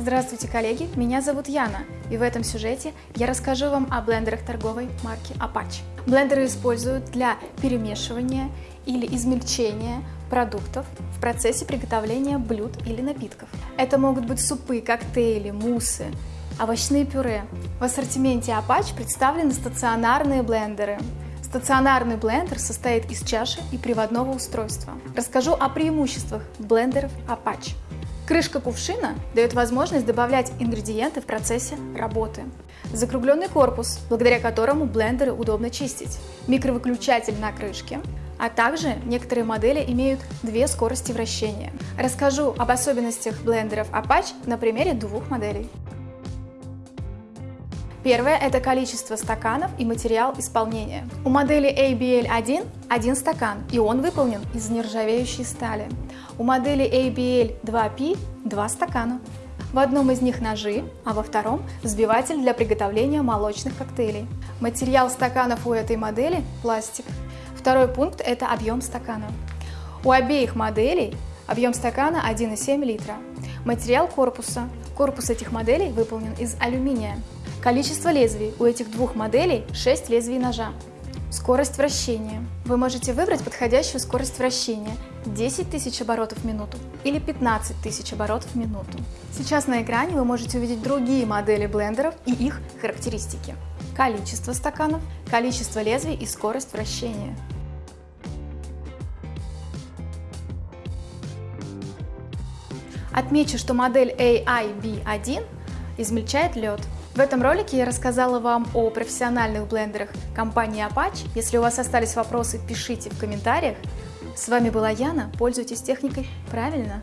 Здравствуйте, коллеги! Меня зовут Яна, и в этом сюжете я расскажу вам о блендерах торговой марки Apache. Блендеры используют для перемешивания или измельчения продуктов в процессе приготовления блюд или напитков. Это могут быть супы, коктейли, муссы, овощные пюре. В ассортименте Apache представлены стационарные блендеры. Стационарный блендер состоит из чаши и приводного устройства. Расскажу о преимуществах блендеров Apache. Крышка кувшина дает возможность добавлять ингредиенты в процессе работы. Закругленный корпус, благодаря которому блендеры удобно чистить. Микровыключатель на крышке, а также некоторые модели имеют две скорости вращения. Расскажу об особенностях блендеров Apache на примере двух моделей. Первое – это количество стаканов и материал исполнения. У модели ABL1 один стакан, и он выполнен из нержавеющей стали. У модели ABL2P два стакана. В одном из них ножи, а во втором – взбиватель для приготовления молочных коктейлей. Материал стаканов у этой модели – пластик. Второй пункт – это объем стакана. У обеих моделей объем стакана 1,7 литра. Материал корпуса. Корпус этих моделей выполнен из алюминия. Количество лезвий у этих двух моделей 6 лезвий ножа. Скорость вращения. Вы можете выбрать подходящую скорость вращения 10 тысяч оборотов в минуту или 15 тысяч оборотов в минуту. Сейчас на экране вы можете увидеть другие модели блендеров и их характеристики. Количество стаканов, количество лезвий и скорость вращения. Отмечу, что модель AIB1 измельчает лед. В этом ролике я рассказала вам о профессиональных блендерах компании Apache. Если у вас остались вопросы, пишите в комментариях. С вами была Яна. Пользуйтесь техникой правильно.